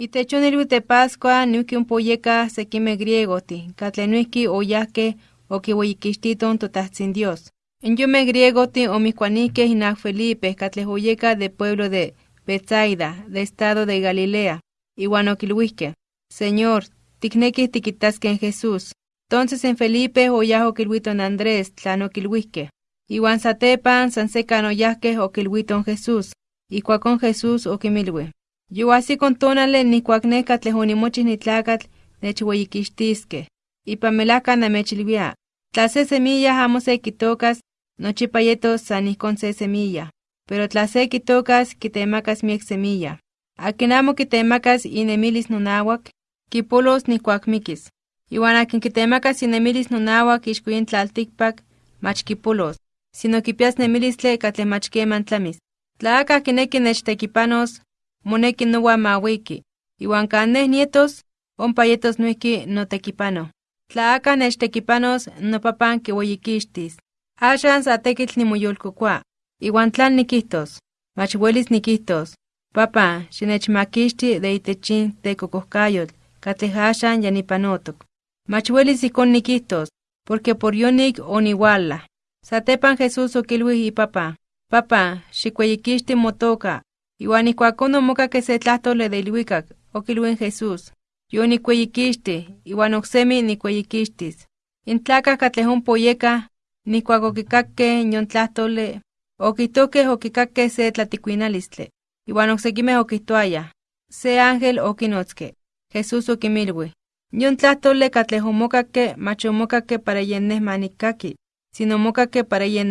Itechonilwi de Pascua nuki un poyeca sequime griegoti, catlenuiki oyahke okiweyikixtiton totahtzin Dios. En yume griegoti omikuanike hinak Felipe catlejoyeca de pueblo de Betsaida, de estado de Galilea, iwan okilwihke. Señor, tikneki tikitasque en Jesús. Entonces en Felipe oyajo kilwiton Andrés, tlano kilwihke. Iwan satepan sansecan oyahke okilwiton Jesús. Y cuacon Jesús okimilwe. Yuasi con tonale ni cuacneca tlehonimochis ni tlacatl nechweyikixtisque. Y pamelaca namechilvia. Tla se semilla amo se quitocas, nochipayetos san con se semilla. Pero tla se quitocas, quitemacas miek semilla. Akin amo quitemacas inemilis nonawak, kipolos ni cuacmiquis. Iwan akin quitemacas inemilis nonawak ixcuin tlalticpac, mach kipolos. Sino kipias nemilistle catle mach queman tlamis. Tla acá kineki nechtequipanos, moneki nowa mawiki. Iwan caneh nietos, ompa yetos nuiki no tequipano. Tla acá nechtequipanos, no papan kiweyikixtis. Axan sa tekitl nimoyolkokua. Iwan tlan nikihtos, mach welis nikihtos. Papa, xinechmakixti de itechin de kokohkayotl, katleh axan yanipanotok. Mach welis ikon nikihtos, porque por yonik oniwala. Satepan Jesús okilwi ipapa. Papa, xikweyikixti motoka. Iwan ikuakon omokak se tlahtole de ilwikak, okilwin Jesús. Yo nikweyikixti, iwan oksemi nikweyikixtis. Intlakah katleh ompoyeka, nikuak okikakke yon tlahtole, okitokeh okikakke se tlatikuinalistle. Iwan oksekimeh okihtoayah, se ángel okinotske. Jesús okimilwi. Yon tlahtole katleh omokakke mach omokakke para yen neh manikaki, sino omokakke para yen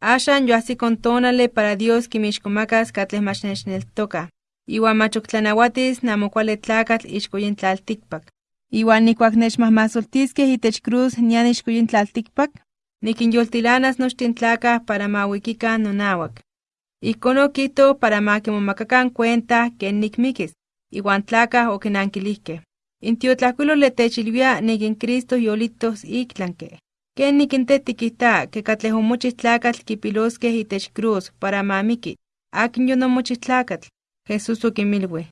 Axan yoahsikon tonale para Dios kimixkomacas katleh mach nechneltoka. Iwan mach oktlanauatis namokuali tlakatl ixko yin tlaltikpak. Iwan nikuak nechmahmasoltiskeh itech cruz nian ixko yin tlaltikpak, nikinyoltilanas nochtin tlakah para mawikikan nonawak. Ijkon okihto para ma kimomakakan cuenta ken nikmikis, iwan tlakah okinankilihkeh. Intiotlajkuilole techilwia nikin Cristo yolitos iktlanke. Ken nikinte tikihta ke katleh omochih tlakatl kipiloskeh itech cruz para mamiki. Akin yonomochih tlakatl. Jesús okimilwi.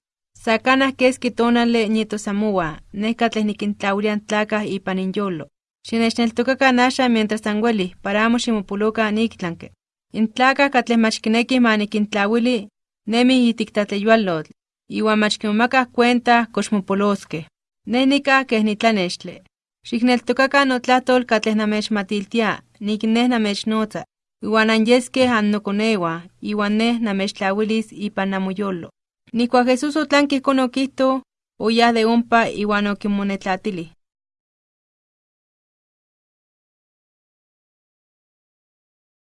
Sakanah keski tonale nietosamoa, neh katleh nikintlaulian tlakah ipan inyolo. Xinechneltokakan axan mientras anwelih para amo ximopolokan iktlanke. Intlakah katleh mach kinekih ma nikintlauili, nemih itik tlatleyualotl, iwan mach kimomakah cuenta kox mopoloskeh. Neh nikah keh nitlanextle. Xikneltokakan notlahtol katleh namechmatiltia, nik neh namechnotza, iwan anyeskeh annokonewa, iwan neh namechtlauilis ipan namoyolo. Nikuak Jesús otlanki ijkon okihto, oyah de ompa iwan okimonetlatilih.